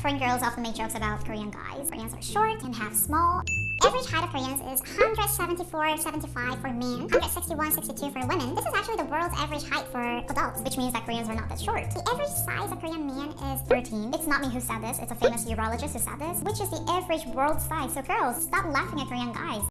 Foreign girls often make jokes about Korean guys. Koreans are short and half small. Average height of Koreans is 174, 75 for men, 161, 62 for women. This is actually the world's average height for adults, which means that Koreans are not that short. The average size of Korean man is 13. It's not me who said this, it's a famous urologist who said this, which is the average world size. So girls, stop laughing at Korean guys.